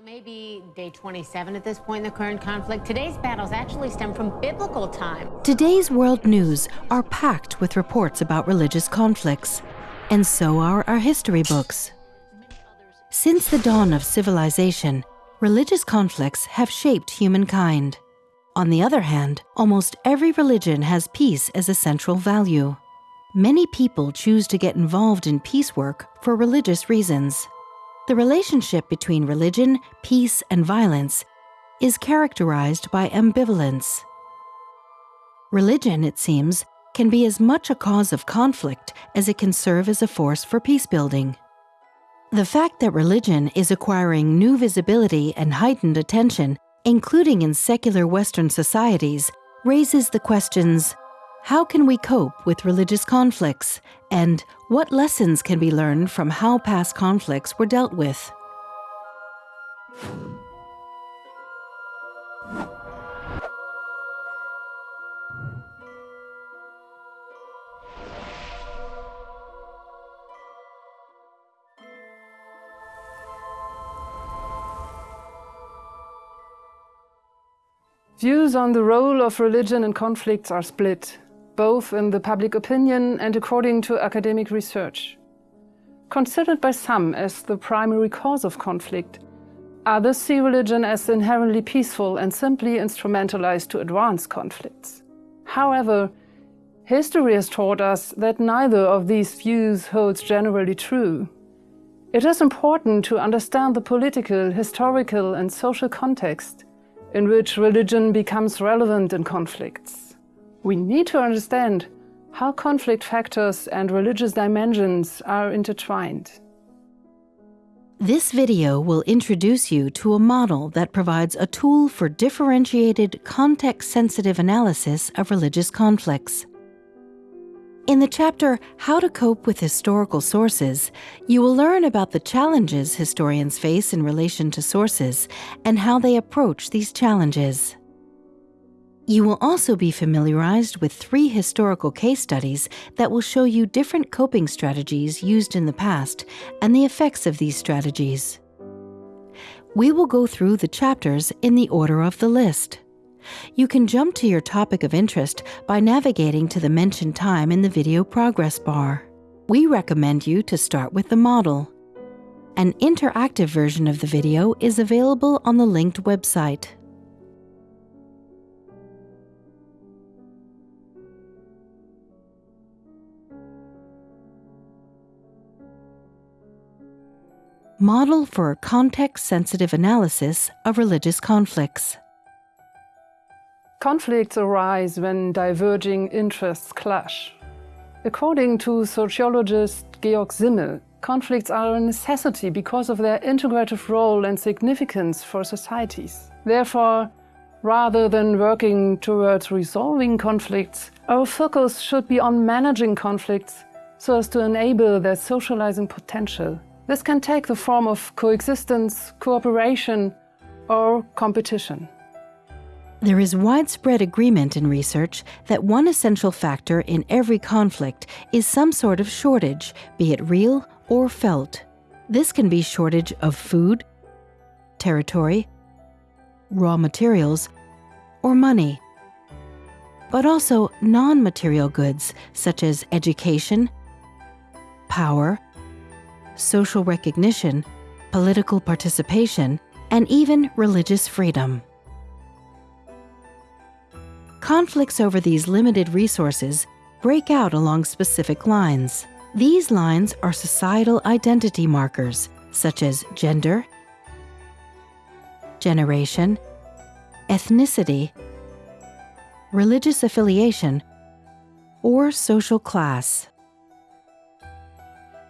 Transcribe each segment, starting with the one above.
it may be day 27 at this point in the current conflict, today's battles actually stem from biblical time. Today's world news are packed with reports about religious conflicts, and so are our history books. Since the dawn of civilization, religious conflicts have shaped humankind. On the other hand, almost every religion has peace as a central value. Many people choose to get involved in peace work for religious reasons. The relationship between religion, peace, and violence is characterized by ambivalence. Religion, it seems, can be as much a cause of conflict as it can serve as a force for peace building. The fact that religion is acquiring new visibility and heightened attention, including in secular Western societies, raises the questions how can we cope with religious conflicts? And what lessons can be learned from how past conflicts were dealt with? Views on the role of religion in conflicts are split both in the public opinion and according to academic research. Considered by some as the primary cause of conflict, others see religion as inherently peaceful and simply instrumentalized to advance conflicts. However, history has taught us that neither of these views holds generally true. It is important to understand the political, historical and social context in which religion becomes relevant in conflicts. We need to understand how conflict factors and religious dimensions are intertwined. This video will introduce you to a model that provides a tool for differentiated, context-sensitive analysis of religious conflicts. In the chapter How to Cope with Historical Sources, you will learn about the challenges historians face in relation to sources and how they approach these challenges. You will also be familiarized with three historical case studies that will show you different coping strategies used in the past and the effects of these strategies. We will go through the chapters in the order of the list. You can jump to your topic of interest by navigating to the mentioned time in the video progress bar. We recommend you to start with the model. An interactive version of the video is available on the linked website. Model for Context-Sensitive Analysis of Religious Conflicts Conflicts arise when diverging interests clash. According to sociologist Georg Simmel, conflicts are a necessity because of their integrative role and significance for societies. Therefore, rather than working towards resolving conflicts, our focus should be on managing conflicts so as to enable their socializing potential. This can take the form of coexistence, cooperation or competition. There is widespread agreement in research that one essential factor in every conflict is some sort of shortage, be it real or felt. This can be shortage of food, territory, raw materials, or money. But also non-material goods such as education, power, social recognition, political participation, and even religious freedom. Conflicts over these limited resources break out along specific lines. These lines are societal identity markers, such as gender, generation, ethnicity, religious affiliation, or social class.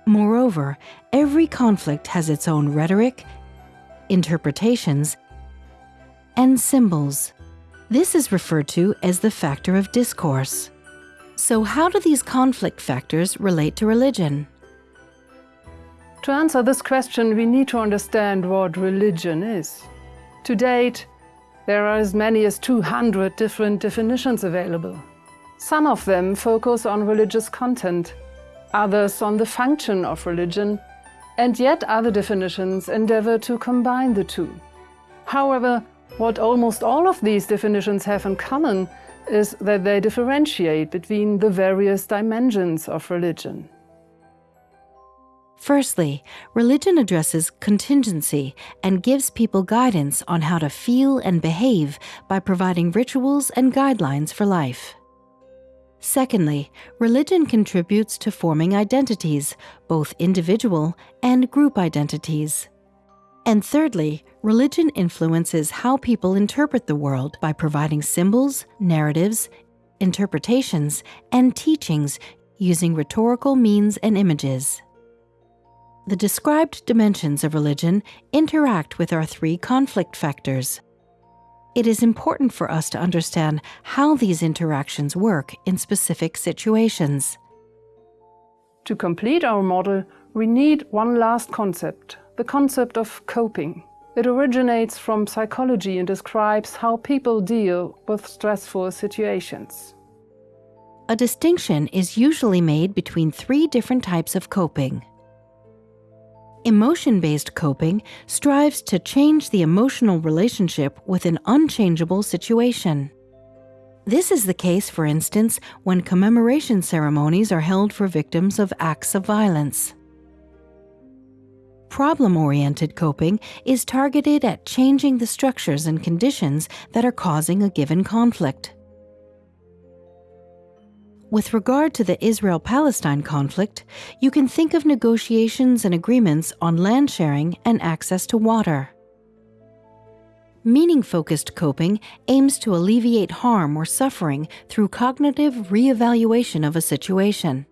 Moreover, every conflict has its own rhetoric, interpretations, and symbols. This is referred to as the factor of discourse. So how do these conflict factors relate to religion? To answer this question, we need to understand what religion is. To date, there are as many as 200 different definitions available. Some of them focus on religious content, others on the function of religion, and yet other definitions endeavor to combine the two. However, what almost all of these definitions have in common is that they differentiate between the various dimensions of religion. Firstly, religion addresses contingency and gives people guidance on how to feel and behave by providing rituals and guidelines for life. Secondly, religion contributes to forming identities, both individual and group identities. And thirdly, religion influences how people interpret the world by providing symbols, narratives, interpretations, and teachings using rhetorical means and images. The described dimensions of religion interact with our three conflict factors. It is important for us to understand how these interactions work in specific situations. To complete our model, we need one last concept, the concept of coping. It originates from psychology and describes how people deal with stressful situations. A distinction is usually made between three different types of coping. Emotion based coping strives to change the emotional relationship with an unchangeable situation. This is the case, for instance, when commemoration ceremonies are held for victims of acts of violence. Problem oriented coping is targeted at changing the structures and conditions that are causing a given conflict. With regard to the Israel Palestine conflict, you can think of negotiations and agreements on land sharing and access to water. Meaning focused coping aims to alleviate harm or suffering through cognitive reevaluation of a situation.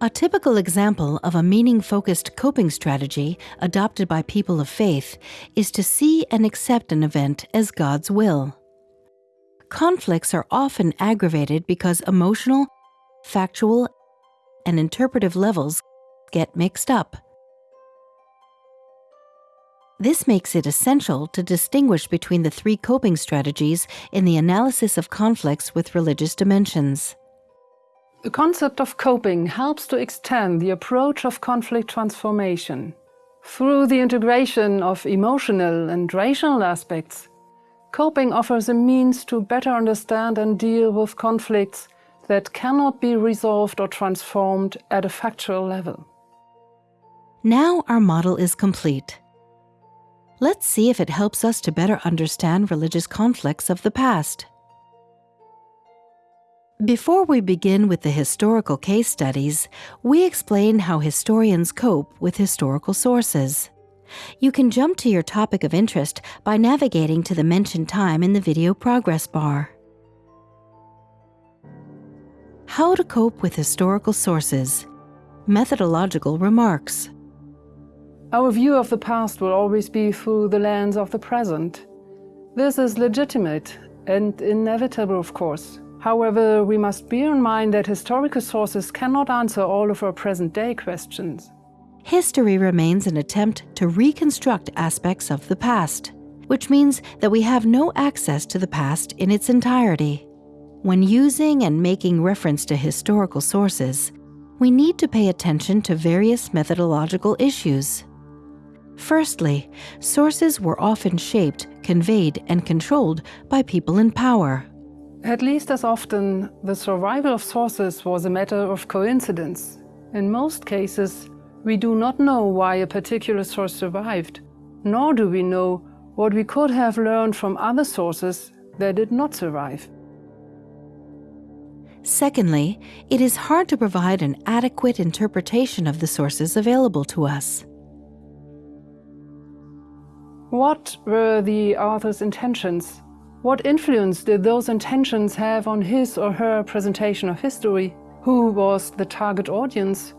A typical example of a meaning focused coping strategy adopted by people of faith is to see and accept an event as God's will conflicts are often aggravated because emotional, factual, and interpretive levels get mixed up. This makes it essential to distinguish between the three coping strategies in the analysis of conflicts with religious dimensions. The concept of coping helps to extend the approach of conflict transformation. Through the integration of emotional and rational aspects, Coping offers a means to better understand and deal with conflicts that cannot be resolved or transformed at a factual level. Now our model is complete. Let's see if it helps us to better understand religious conflicts of the past. Before we begin with the historical case studies, we explain how historians cope with historical sources. You can jump to your topic of interest by navigating to the mentioned time in the video progress bar. How to cope with historical sources. Methodological remarks. Our view of the past will always be through the lens of the present. This is legitimate and inevitable, of course. However, we must bear in mind that historical sources cannot answer all of our present day questions history remains an attempt to reconstruct aspects of the past, which means that we have no access to the past in its entirety. When using and making reference to historical sources, we need to pay attention to various methodological issues. Firstly, sources were often shaped, conveyed, and controlled by people in power. At least as often, the survival of sources was a matter of coincidence. In most cases, we do not know why a particular source survived, nor do we know what we could have learned from other sources that did not survive. Secondly, it is hard to provide an adequate interpretation of the sources available to us. What were the author's intentions? What influence did those intentions have on his or her presentation of history? Who was the target audience?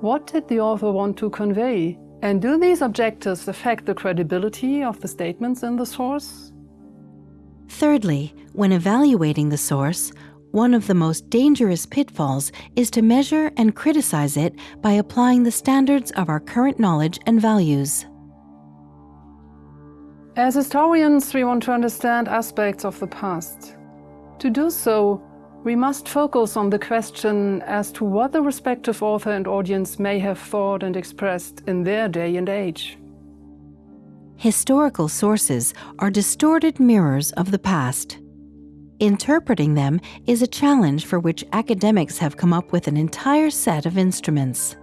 What did the author want to convey? And do these objectives affect the credibility of the statements in the source? Thirdly, when evaluating the source, one of the most dangerous pitfalls is to measure and criticize it by applying the standards of our current knowledge and values. As historians, we want to understand aspects of the past. To do so, we must focus on the question as to what the respective author and audience may have thought and expressed in their day and age. Historical sources are distorted mirrors of the past. Interpreting them is a challenge for which academics have come up with an entire set of instruments.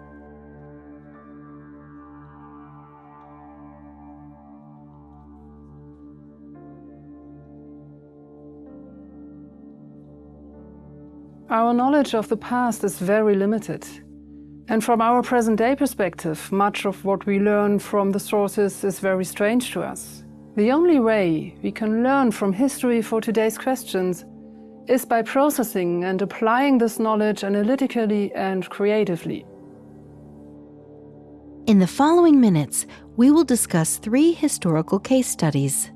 Our knowledge of the past is very limited. And from our present day perspective, much of what we learn from the sources is very strange to us. The only way we can learn from history for today's questions is by processing and applying this knowledge analytically and creatively. In the following minutes, we will discuss three historical case studies.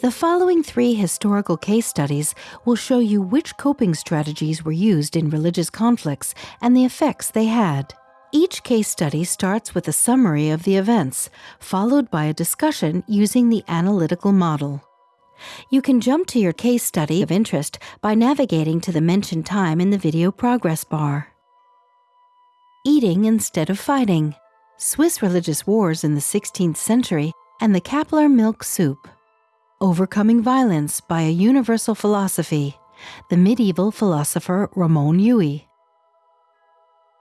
The following three historical case studies will show you which coping strategies were used in religious conflicts and the effects they had. Each case study starts with a summary of the events, followed by a discussion using the analytical model. You can jump to your case study of interest by navigating to the mentioned time in the video progress bar. Eating instead of fighting. Swiss religious wars in the 16th century and the Kappeler milk soup. Overcoming Violence by a Universal Philosophy, the medieval philosopher Ramon Llull.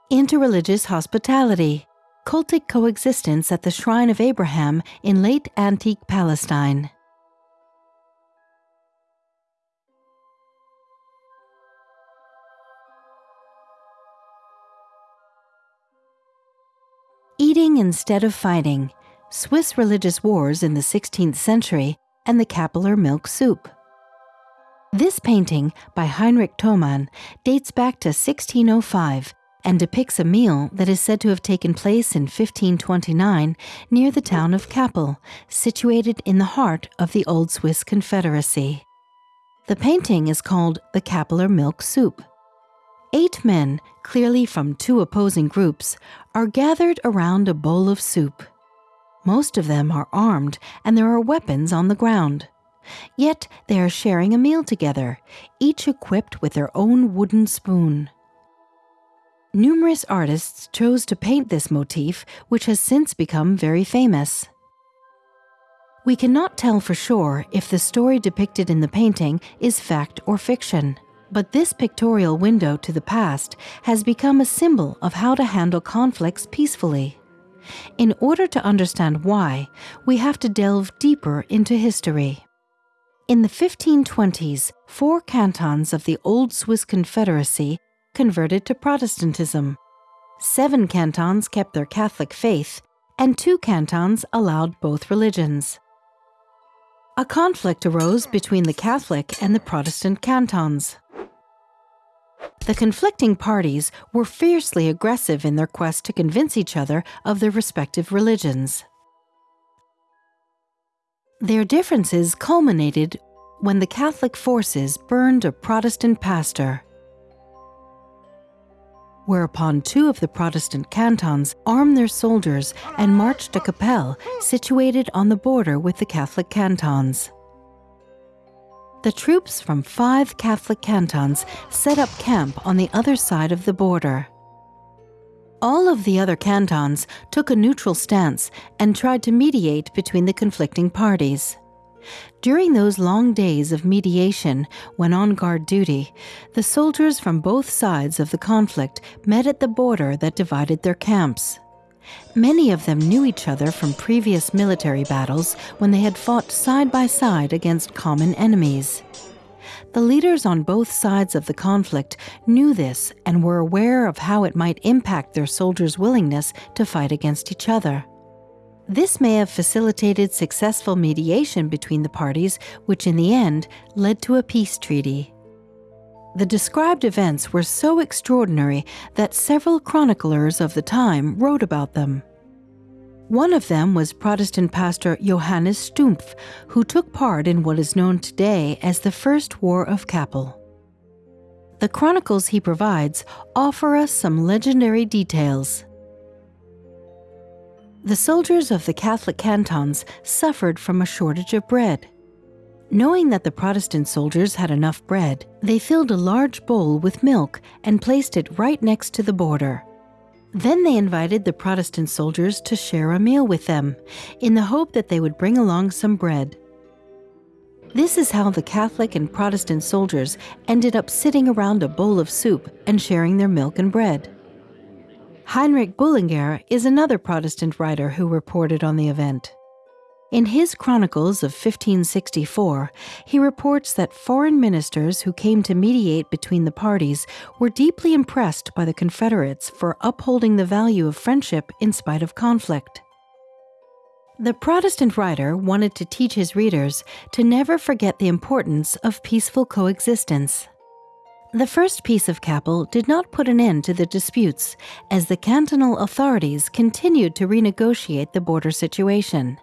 Interreligious Hospitality, cultic coexistence at the Shrine of Abraham in late antique Palestine. Eating instead of fighting, Swiss religious wars in the 16th century and the Kappeler milk soup. This painting by Heinrich Thomann dates back to 1605 and depicts a meal that is said to have taken place in 1529 near the town of Kappel, situated in the heart of the Old Swiss Confederacy. The painting is called the Kappeler Milk Soup. Eight men, clearly from two opposing groups, are gathered around a bowl of soup. Most of them are armed and there are weapons on the ground. Yet they are sharing a meal together, each equipped with their own wooden spoon. Numerous artists chose to paint this motif, which has since become very famous. We cannot tell for sure if the story depicted in the painting is fact or fiction, but this pictorial window to the past has become a symbol of how to handle conflicts peacefully. In order to understand why, we have to delve deeper into history. In the 1520s, four cantons of the Old Swiss Confederacy converted to Protestantism. Seven cantons kept their Catholic faith, and two cantons allowed both religions. A conflict arose between the Catholic and the Protestant cantons. The conflicting parties were fiercely aggressive in their quest to convince each other of their respective religions. Their differences culminated when the Catholic forces burned a Protestant pastor. Whereupon two of the Protestant cantons armed their soldiers and marched to Kappel, situated on the border with the Catholic cantons the troops from five Catholic cantons set up camp on the other side of the border. All of the other cantons took a neutral stance and tried to mediate between the conflicting parties. During those long days of mediation, when on guard duty, the soldiers from both sides of the conflict met at the border that divided their camps. Many of them knew each other from previous military battles when they had fought side by side against common enemies. The leaders on both sides of the conflict knew this and were aware of how it might impact their soldiers' willingness to fight against each other. This may have facilitated successful mediation between the parties, which in the end led to a peace treaty. The described events were so extraordinary that several chroniclers of the time wrote about them. One of them was Protestant pastor Johannes Stumpf, who took part in what is known today as the First War of Kappel. the chronicles he provides offer us some legendary details. The soldiers of the Catholic cantons suffered from a shortage of bread. Knowing that the Protestant soldiers had enough bread, they filled a large bowl with milk and placed it right next to the border. Then they invited the Protestant soldiers to share a meal with them, in the hope that they would bring along some bread. This is how the Catholic and Protestant soldiers ended up sitting around a bowl of soup and sharing their milk and bread. Heinrich Bullinger is another Protestant writer who reported on the event. In his Chronicles of 1564, he reports that foreign ministers who came to mediate between the parties were deeply impressed by the Confederates for upholding the value of friendship in spite of conflict. The Protestant writer wanted to teach his readers to never forget the importance of peaceful coexistence. The first peace of Kappel did not put an end to the disputes, as the cantonal authorities continued to renegotiate the border situation.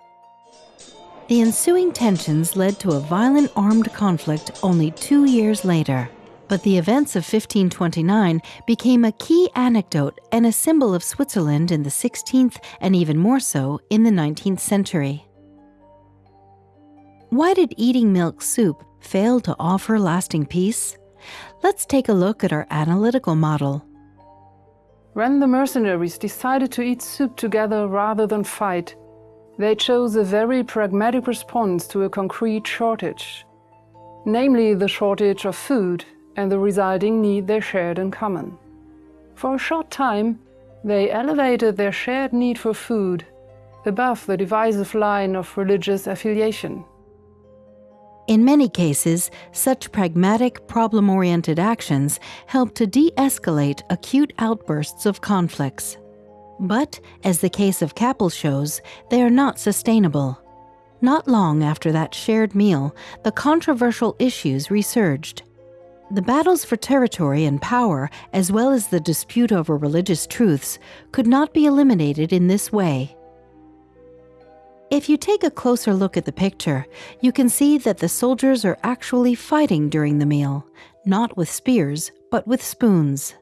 The ensuing tensions led to a violent armed conflict only two years later. But the events of 1529 became a key anecdote and a symbol of Switzerland in the 16th and even more so in the 19th century. Why did eating milk soup fail to offer lasting peace? Let's take a look at our analytical model. When the mercenaries decided to eat soup together rather than fight, they chose a very pragmatic response to a concrete shortage, namely the shortage of food and the resulting need they shared in common. For a short time, they elevated their shared need for food above the divisive line of religious affiliation. In many cases, such pragmatic, problem oriented actions help to de escalate acute outbursts of conflicts. But, as the case of Kappel shows, they are not sustainable. Not long after that shared meal, the controversial issues resurged. The battles for territory and power, as well as the dispute over religious truths, could not be eliminated in this way. If you take a closer look at the picture, you can see that the soldiers are actually fighting during the meal, not with spears, but with spoons.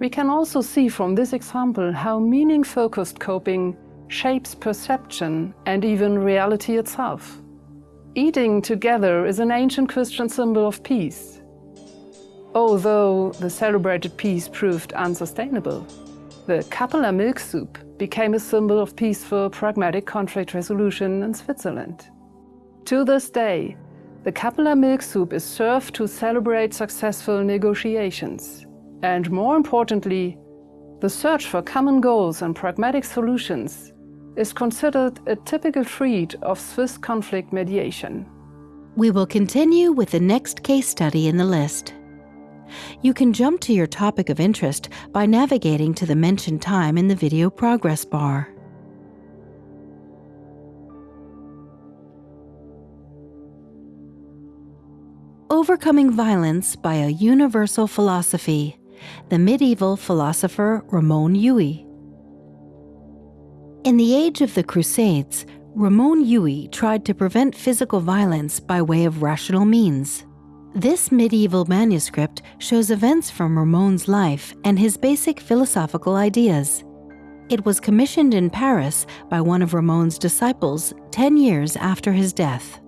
We can also see from this example how meaning-focused coping shapes perception and even reality itself. Eating together is an ancient Christian symbol of peace, although the celebrated peace proved unsustainable. The Kappeler milk soup became a symbol of peaceful, pragmatic conflict resolution in Switzerland. To this day, the Kappeler milk soup is served to celebrate successful negotiations. And more importantly, the search for common goals and pragmatic solutions is considered a typical trait of Swiss conflict mediation. We will continue with the next case study in the list. You can jump to your topic of interest by navigating to the mentioned time in the video progress bar. Overcoming Violence by a Universal Philosophy the medieval philosopher Ramon Llull. In the age of the Crusades, Ramon Llull tried to prevent physical violence by way of rational means. This medieval manuscript shows events from Ramon's life and his basic philosophical ideas. It was commissioned in Paris by one of Ramon's disciples 10 years after his death.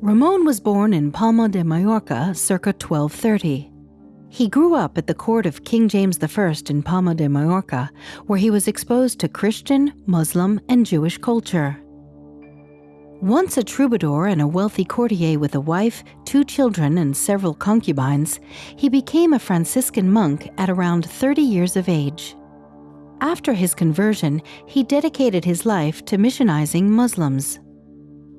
Ramon was born in Palma de Mallorca circa 1230. He grew up at the court of King James I in Palma de Mallorca, where he was exposed to Christian, Muslim, and Jewish culture. Once a troubadour and a wealthy courtier with a wife, two children, and several concubines, he became a Franciscan monk at around 30 years of age. After his conversion, he dedicated his life to missionizing Muslims.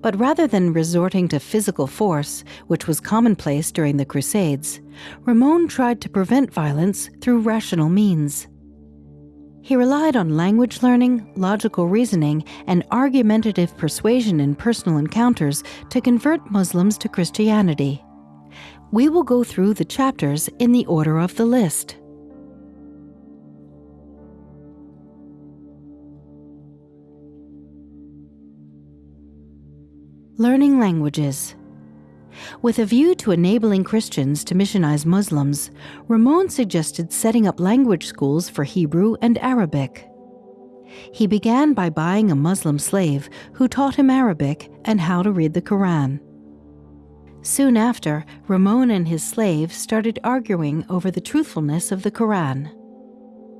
But rather than resorting to physical force, which was commonplace during the Crusades, Ramon tried to prevent violence through rational means. He relied on language learning, logical reasoning, and argumentative persuasion in personal encounters to convert Muslims to Christianity. We will go through the chapters in the order of the list. Learning languages. With a view to enabling Christians to missionize Muslims, Ramon suggested setting up language schools for Hebrew and Arabic. He began by buying a Muslim slave who taught him Arabic and how to read the Quran. Soon after, Ramon and his slave started arguing over the truthfulness of the Quran.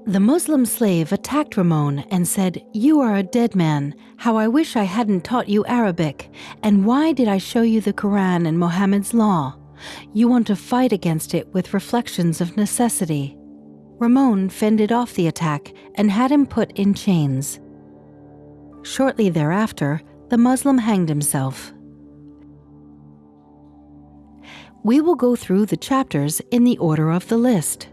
The Muslim slave attacked Ramon and said, You are a dead man. How I wish I hadn't taught you Arabic. And why did I show you the Quran and Mohammed's law? You want to fight against it with reflections of necessity. Ramon fended off the attack and had him put in chains. Shortly thereafter, the Muslim hanged himself. We will go through the chapters in the order of the list.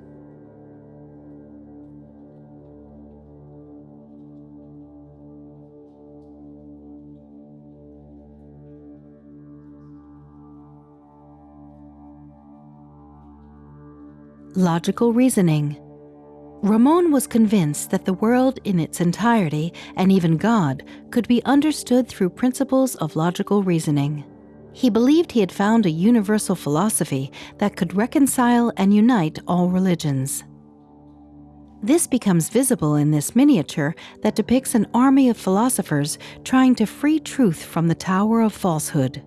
Logical reasoning. Ramon was convinced that the world in its entirety, and even God, could be understood through principles of logical reasoning. He believed he had found a universal philosophy that could reconcile and unite all religions. This becomes visible in this miniature that depicts an army of philosophers trying to free truth from the tower of falsehood.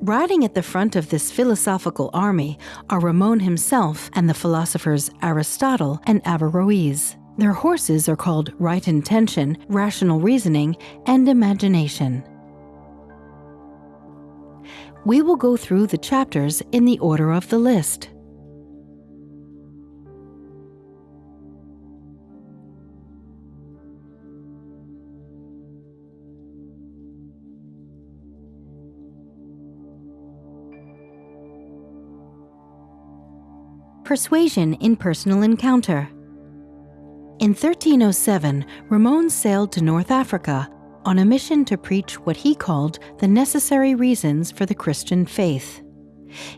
Riding at the front of this philosophical army are Ramon himself and the philosophers Aristotle and Averroes. Their horses are called right intention, rational reasoning, and imagination. We will go through the chapters in the order of the list. Persuasion in Personal Encounter. In 1307, Ramon sailed to North Africa on a mission to preach what he called the necessary reasons for the Christian faith.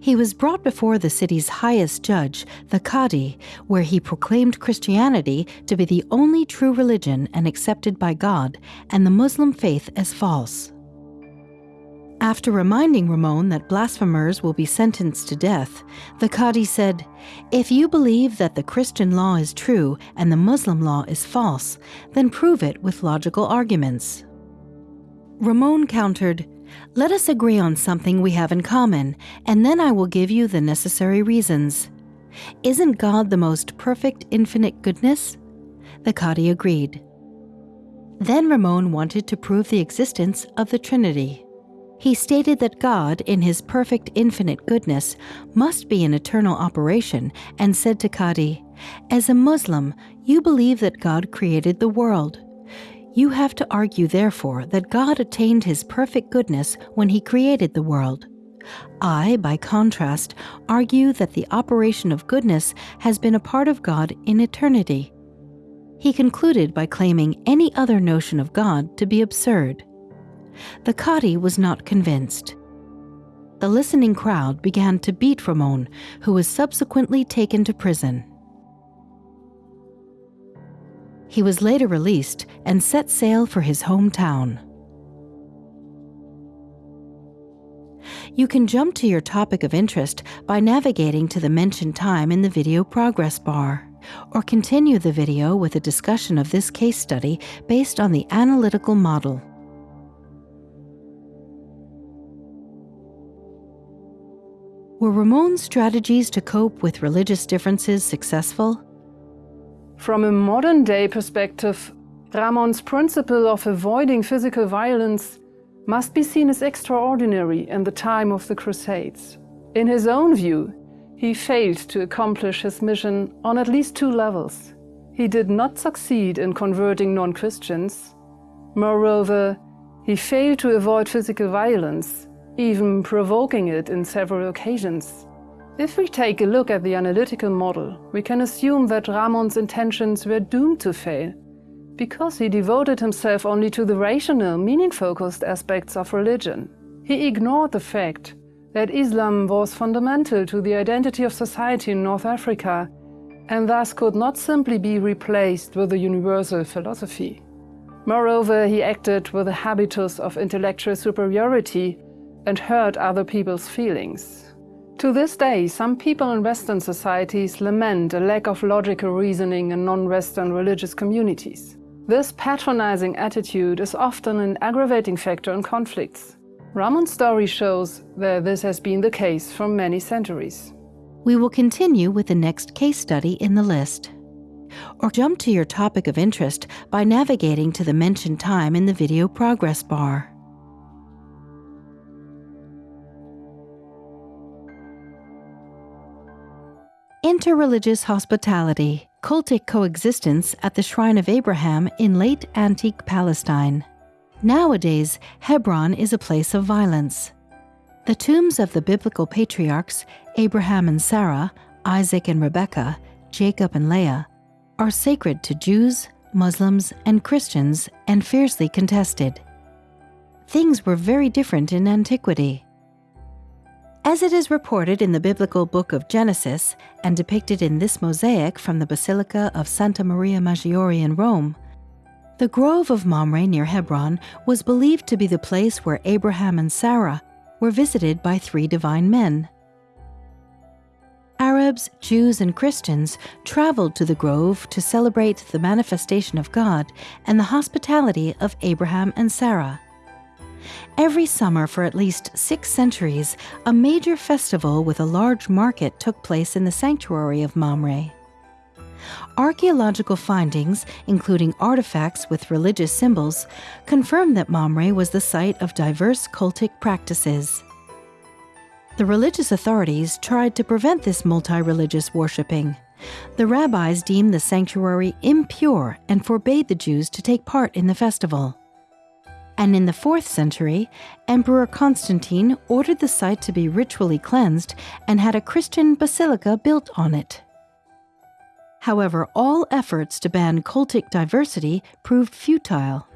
He was brought before the city's highest judge, the Cadi, where he proclaimed Christianity to be the only true religion and accepted by God, and the Muslim faith as false. After reminding Ramon that blasphemers will be sentenced to death, the Cadi said, If you believe that the Christian law is true and the Muslim law is false, then prove it with logical arguments. Ramon countered, Let us agree on something we have in common, and then I will give you the necessary reasons. Isn't God the most perfect infinite goodness? The Cadi agreed. Then Ramon wanted to prove the existence of the Trinity. He stated that God, in his perfect infinite goodness, must be an eternal operation, and said to Cadi, As a Muslim, you believe that God created the world. You have to argue, therefore, that God attained his perfect goodness when he created the world. I, by contrast, argue that the operation of goodness has been a part of God in eternity. He concluded by claiming any other notion of God to be absurd. The Cadi was not convinced. The listening crowd began to beat Ramon, who was subsequently taken to prison. He was later released and set sail for his hometown. You can jump to your topic of interest by navigating to the mentioned time in the video progress bar, or continue the video with a discussion of this case study based on the analytical model. Were Ramon's strategies to cope with religious differences successful? From a modern day perspective, Ramon's principle of avoiding physical violence must be seen as extraordinary in the time of the Crusades. In his own view, he failed to accomplish his mission on at least two levels. He did not succeed in converting non-Christians. Moreover, he failed to avoid physical violence even provoking it in several occasions. If we take a look at the analytical model, we can assume that Ramon's intentions were doomed to fail, because he devoted himself only to the rational, meaning-focused aspects of religion. He ignored the fact that Islam was fundamental to the identity of society in North Africa, and thus could not simply be replaced with a universal philosophy. Moreover, he acted with a habitus of intellectual superiority and hurt other people's feelings. To this day, some people in Western societies lament a lack of logical reasoning in non-Western religious communities. This patronizing attitude is often an aggravating factor in conflicts. Ramon's story shows that this has been the case for many centuries. We will continue with the next case study in the list. Or jump to your topic of interest by navigating to the mentioned time in the video progress bar. Interreligious hospitality, cultic coexistence at the Shrine of Abraham in late antique Palestine. Nowadays, Hebron is a place of violence. The tombs of the biblical patriarchs, Abraham and Sarah, Isaac and Rebekah, Jacob and Leah, are sacred to Jews, Muslims, and Christians and fiercely contested. Things were very different in antiquity. As it is reported in the biblical book of Genesis and depicted in this mosaic from the Basilica of Santa Maria Maggiore in Rome, the grove of Mamre near Hebron was believed to be the place where Abraham and Sarah were visited by three divine men. Arabs, Jews, and Christians traveled to the grove to celebrate the manifestation of God and the hospitality of Abraham and Sarah. Every summer for at least six centuries, a major festival with a large market took place in the sanctuary of Mamre. Archaeological findings, including artifacts with religious symbols, confirm that Mamre was the site of diverse cultic practices. The religious authorities tried to prevent this multi religious worshipping. The rabbis deemed the sanctuary impure and forbade the Jews to take part in the festival and in the 4th century, Emperor Constantine ordered the site to be ritually cleansed and had a Christian basilica built on it. However, all efforts to ban cultic diversity proved futile.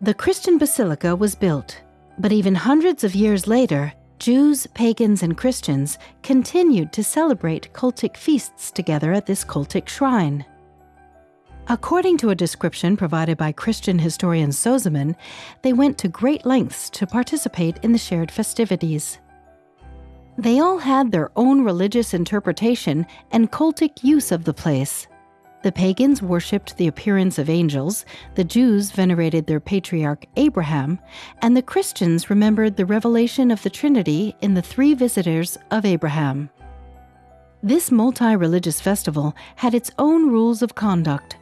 The Christian basilica was built, but even hundreds of years later, Jews, pagans, and Christians continued to celebrate cultic feasts together at this cultic shrine. According to a description provided by Christian historian Sozomen, they went to great lengths to participate in the shared festivities. They all had their own religious interpretation and cultic use of the place. The pagans worshipped the appearance of angels, the Jews venerated their patriarch Abraham, and the Christians remembered the revelation of the Trinity in the three visitors of Abraham. This multi religious festival had its own rules of conduct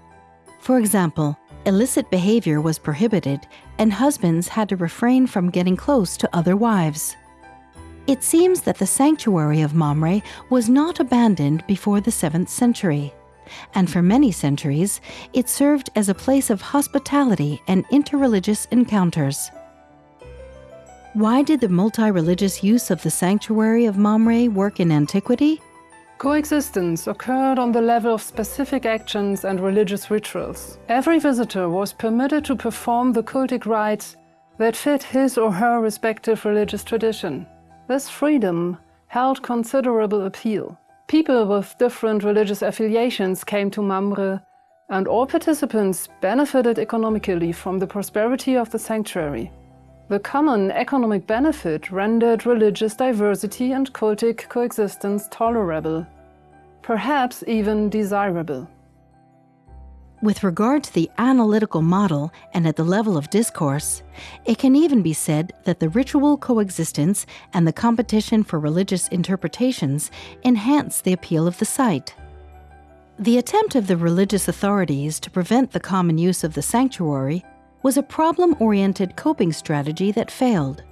for example, illicit behavior was prohibited, and husbands had to refrain from getting close to other wives. It seems that the sanctuary of Mamre was not abandoned before the 7th century, and for many centuries it served as a place of hospitality and interreligious encounters. Why did the multi religious use of the sanctuary of Mamre work in antiquity? Coexistence occurred on the level of specific actions and religious rituals. Every visitor was permitted to perform the cultic rites that fit his or her respective religious tradition. This freedom held considerable appeal. People with different religious affiliations came to Mamre, and all participants benefited economically from the prosperity of the sanctuary. The common economic benefit rendered religious diversity and cultic coexistence tolerable, perhaps even desirable. With regard to the analytical model and at the level of discourse, it can even be said that the ritual coexistence and the competition for religious interpretations enhance the appeal of the site. The attempt of the religious authorities to prevent the common use of the sanctuary was a problem oriented coping strategy that failed.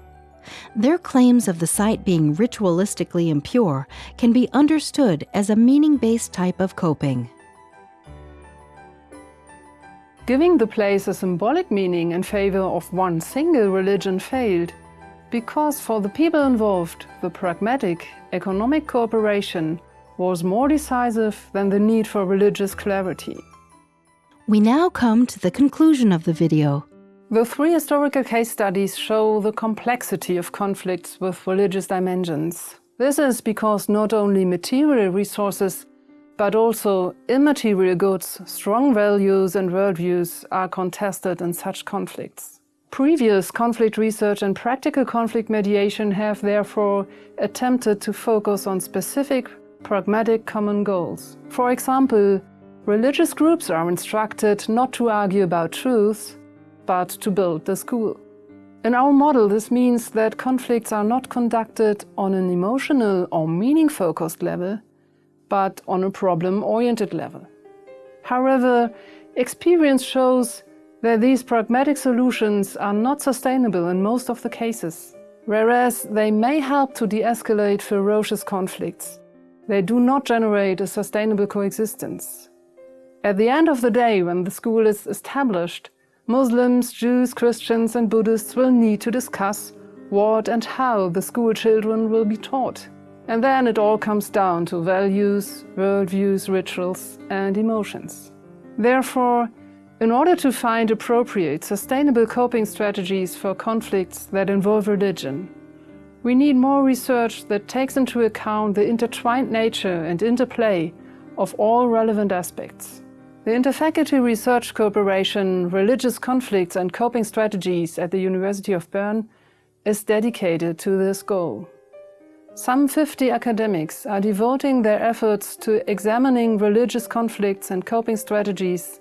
Their claims of the site being ritualistically impure can be understood as a meaning based type of coping. Giving the place a symbolic meaning in favor of one single religion failed, because for the people involved, the pragmatic, economic cooperation was more decisive than the need for religious clarity. We now come to the conclusion of the video. The three historical case studies show the complexity of conflicts with religious dimensions. This is because not only material resources, but also immaterial goods, strong values and worldviews are contested in such conflicts. Previous conflict research and practical conflict mediation have therefore attempted to focus on specific, pragmatic common goals. For example, religious groups are instructed not to argue about truths, but to build the school. In our model, this means that conflicts are not conducted on an emotional or meaning-focused level, but on a problem-oriented level. However, experience shows that these pragmatic solutions are not sustainable in most of the cases. Whereas they may help to de-escalate ferocious conflicts, they do not generate a sustainable coexistence. At the end of the day, when the school is established, Muslims, Jews, Christians and Buddhists will need to discuss what and how the school children will be taught. And then it all comes down to values, worldviews, rituals and emotions. Therefore, in order to find appropriate, sustainable coping strategies for conflicts that involve religion, we need more research that takes into account the intertwined nature and interplay of all relevant aspects. The Interfaculty Research Cooperation Religious Conflicts and Coping Strategies at the University of Bern is dedicated to this goal. Some 50 academics are devoting their efforts to examining religious conflicts and coping strategies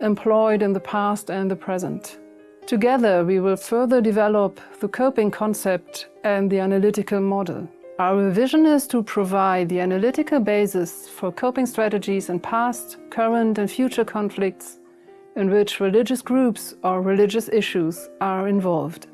employed in the past and the present. Together we will further develop the coping concept and the analytical model. Our vision is to provide the analytical basis for coping strategies in past, current and future conflicts in which religious groups or religious issues are involved.